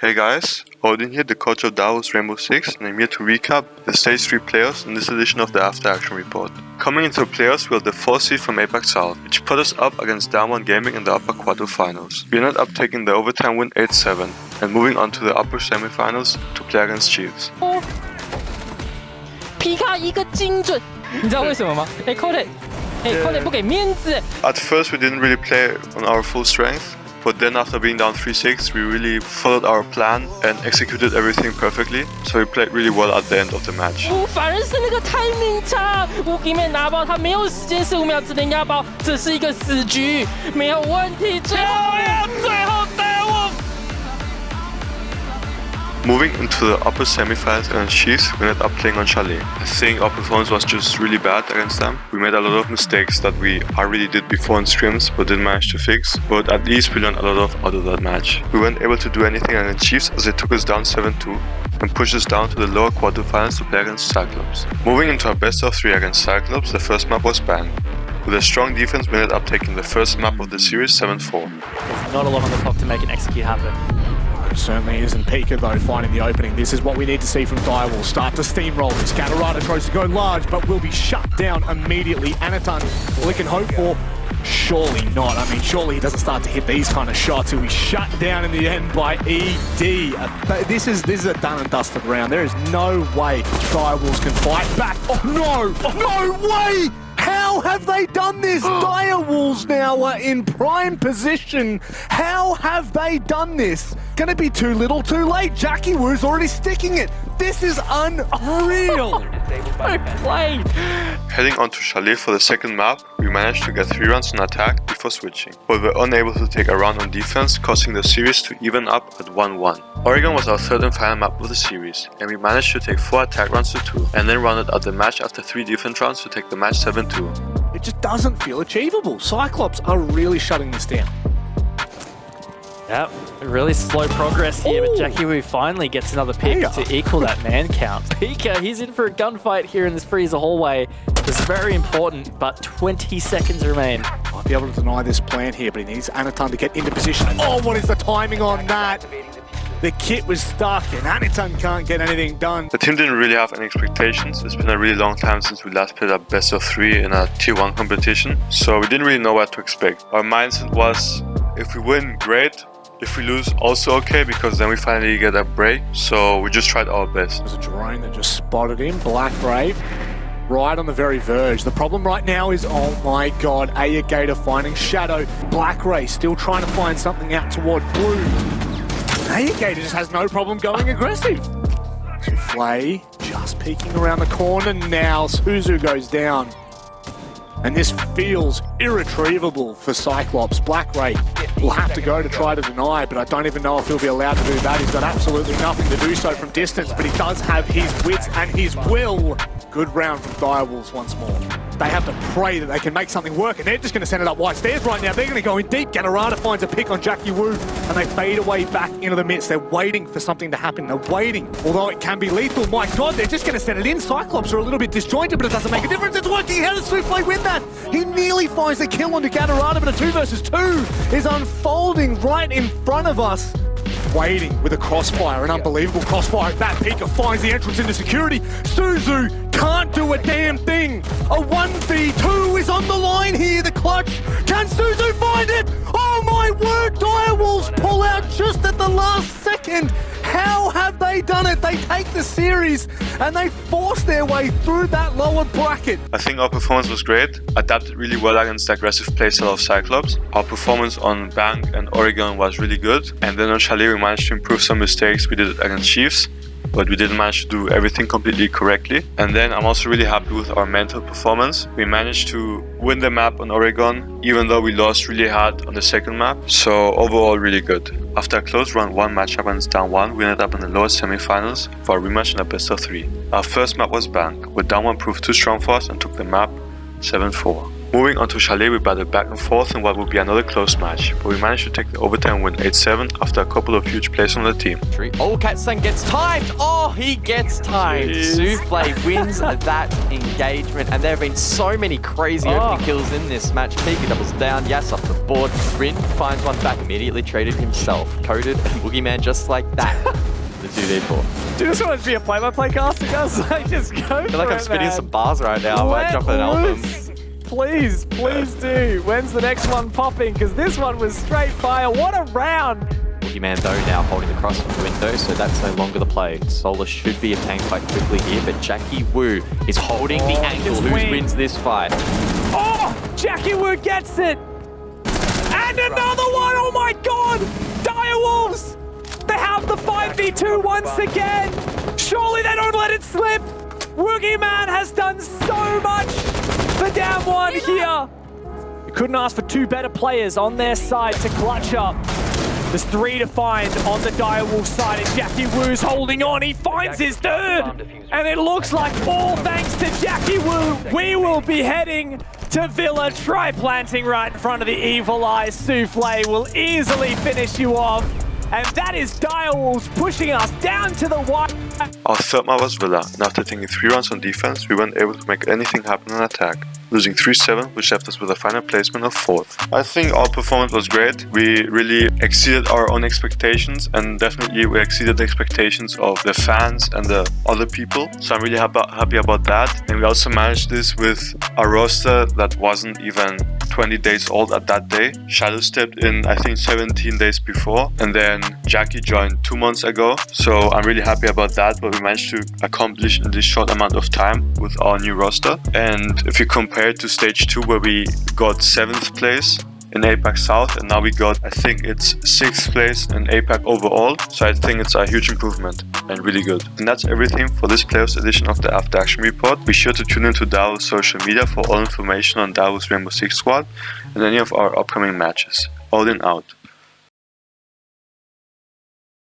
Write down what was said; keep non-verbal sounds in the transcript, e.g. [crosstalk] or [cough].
Hey guys, Odin here, the coach of Direwolves Rainbow Six, and I'm here to recap the Stage 3 playoffs in this edition of the After Action Report. Coming into the playoffs, we are the 4th seed from APAC South, which put us up against Damwon Gaming in the upper quarterfinals. We ended up taking the overtime win 8-7, and moving on to the upper semifinals to play against Chiefs. At first, we didn't really play on our full strength. But then after being down 3-6, we really followed our plan and executed everything perfectly. So we played really well at the end of the match. 反而是那个 timing 差，乌给面拿包，他没有时间十五秒之内压包，这是一个死局，没有问题。最后要最后 Moving into the upper semifinals against Chiefs, we ended up playing on Chalet. I think our performance was just really bad against them. We made a lot of mistakes that we already did before in scrims but didn't manage to fix, but at least we learned a lot of out of that match. We weren't able to do anything against Chiefs as they took us down 7-2 and pushed us down to the lower quarterfinals to play against Cyclops. Moving into our best of 3 against Cyclops, the first map was Bank. With a strong defense, we ended up taking the first map of the series 7-4. There's not a lot on the clock to make an execute happen. Certainly isn't Pika though finding the opening. This is what we need to see from Direwolf. Start to steamroll this. Gatorada tries to go large but will be shut down immediately. Anatan, all he can hope for Surely not. I mean, surely he doesn't start to hit these kind of shots. He'll be shut down in the end by ED. Uh, this is this is a done and dusted round. There is no way Direwolves can fight back. Oh no! Oh, No way! How have they done this? [gasps] Direwolves now are in prime position. How have they done this? Gonna be too little too late. Jackie Wu's already sticking it. This is unreal. [laughs] I played. Heading on to Chalet for the second map, we managed to get 3 rounds on attack before switching, but were unable to take a round on defense, causing the series to even up at 1-1. Oregon was our third and final map of the series, and we managed to take 4 attack rounds to 2, and then rounded out the match after 3 defense rounds to take the match 7-2. It just doesn't feel achievable. Cyclops are really shutting this down. Yep, really slow progress here, Ooh. but Jackie Wu finally gets another pick to equal that man count. [laughs] Pika, he's in for a gunfight here in this freezer hallway. This is very important, but 20 seconds remain. Might be able to deny this plan here, but he needs Anatan to get into position. Oh, what is the timing on that? The kit was stuck and Anatan can't get anything done. The team didn't really have any expectations. It's been a really long time since we last played a best of three in a tier one competition. So we didn't really know what to expect. Our mindset was if we win, great. If we lose, also okay, because then we finally get a break. So we just tried our best. There's a drone that just spotted him, Black Brave, right on the very verge. The problem right now is, oh my god, Aya Gator finding Shadow. Black Ray still trying to find something out toward Blue. Aya Gator just has no problem going aggressive. Flay just peeking around the corner now. Suzu goes down. And this feels irretrievable for Cyclops. Black Ray will have to go to try to deny, but I don't even know if he'll be allowed to do that. He's got absolutely nothing to do so from distance, but he does have his wits and his will. Good round from Direwolves once more. They have to pray that they can make something work, and they're just going to send it up white stairs right now. They're going to go in deep. Gatorada finds a pick on Jackie Wu, and they fade away back into the midst. They're waiting for something to happen. They're waiting, although it can be lethal. My God, they're just going to send it in. Cyclops are a little bit disjointed, but it doesn't make a difference. It's working. How does Souffle win that? He nearly finds the kill onto Gatorada, but a two versus two is unfolding right in front of us waiting with a crossfire, an unbelievable crossfire. That Pika finds the entrance into security. Suzu can't do a damn thing. A 1v2 is on the line here, the clutch. Can Suzu find it? Done it? They take the series and they force their way through that lower bracket. I think our performance was great. Adapted really well against the aggressive playstyle of Cyclops. Our performance on Bank and Oregon was really good. And then on Chalet we managed to improve some mistakes we did against Chiefs but we didn't manage to do everything completely correctly. And then I'm also really happy with our mental performance. We managed to win the map on Oregon, even though we lost really hard on the second map. So overall, really good. After a close round 1 matchup against Damwon, we ended up in the lower semifinals for a rematch in a best of 3. Our first map was Bank, where Damwon proved too strong for us and took the map 7-4. Moving on to Chalet, we battled back and forth in what would be another close match, but we managed to take the overtime win 8-7 after a couple of huge plays from the team. Oh, Katsan gets timed. Oh, he gets timed. Souffle wins that engagement, and there have been so many crazy Oh. opening kills in this match. Pika doubles down, Yas off the board. Rin finds one back, immediately traded himself. Coded and Boogeyman just like that. [laughs] the 2v4. Do you just want to be a play-by-play caster, guys? [laughs] Like, just go I feel like for I'm it, spitting man. some bars right now. I might Let drop an album. Loose. Please, please do. When's the next one popping? Because this one was straight fire. What a round. Boogeyman though now holding the cross from the window, so that's no longer the play. Solar should be obtained quite quickly here, but Jackie Wu is holding the Oh, angle. Who win. wins this fight? Oh, Jackie Wu gets it. And another one. Oh my God. Direwolves. They have the 5v2 once again. Surely they don't let it slip. Boogeyman has done so much. The damn one here. You couldn't ask for two better players on their side to clutch up. There's three to find on the Direwolf side, and Jackie Wu's holding on. He finds his third, and it looks like all thanks to Jackie Wu, we will be heading to Villa. Try planting right in front of the Evil Eye. Souffle will easily finish you off, and that is Direwolves pushing us down to the wire. Our third map was Villa, and after taking 3 rounds on defense, we weren't able to make anything happen on attack, losing 3-7, which left us with a final placement of 4th. I think our performance was great, we really exceeded our own expectations, and definitely we exceeded the expectations of the fans and the other people, so I'm really happy, about that. And we also managed this with a roster that wasn't even 20 days old at that day. Shadow stepped in, I think, 17 days before, and then Jackie joined two months ago. So I'm really happy about that. What we managed to accomplish in this short amount of time with our new roster. And if you compare it to stage two, where we got seventh place in APAC South, and now we got, I think it's sixth place in APAC overall. So I think it's a huge improvement and really good. And that's everything for this playoffs edition of the After Action Report. Be sure to tune into Direwolves social media for all information on Direwolves Rainbow Six Squad and any of our upcoming matches. All in out.